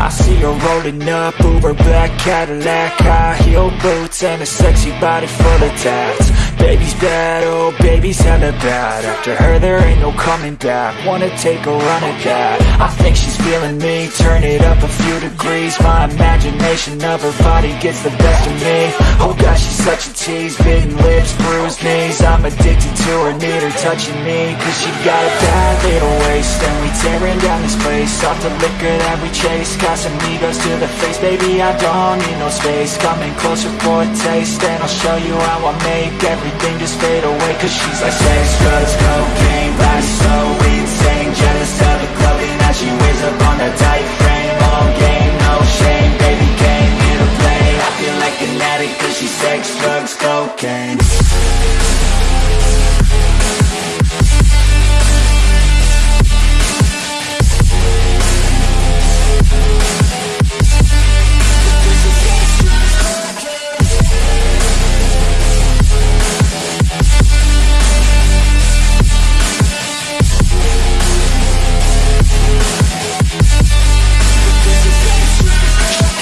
I see her rolling up, Uber black Cadillac High heel boots and a sexy body full of tats. Baby's bad, oh baby's hella bad. After her there ain't no coming back. Wanna take a run at that. I think she's feeling me. Turn it up a few degrees. My imagination of her body gets the best of me. Oh gosh, she's such a tease. Bitten lips, bruised knees. I'm addicted to her, need her touching me. Cause she got a bad little waist. And we tearing down this place. Off the liquor that we chase. Got some egos to the face. Baby, I don't need no space. Coming closer for a taste. And I'll show you how I make everything just fade away Cause she's like sex, drugs, cocaine Body so insane. Jealous of the clothing that she wears up on that tight frame. All game, no shame Baby came here to play. I feel like an addict Cause she's sex, drugs, cocaine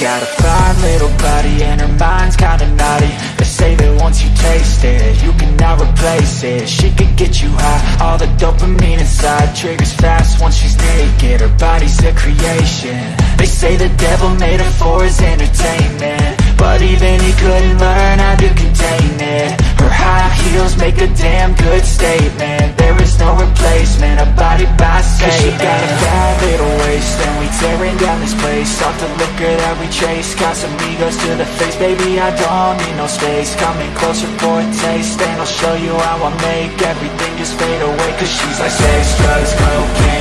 Got a fine little body and her mind's kinda naughty. They say that once you taste it, you cannot replace it. She could get you high, all the dopamine inside Triggers fast once she's naked, her body's a creation. They say the devil made her for his entertainment. But even he couldn't learn how to contain it. Her high heels make a damn good statement. There is no replacement, a body by Satan Cause she got a bad little waist And we tearing down this place. Off the liquor that we chase Got some egos to the face. Baby, I don't need no space. Coming closer for a taste And I'll show you how I make Everything just fade away. Cause she's like sex, drugs, cocaine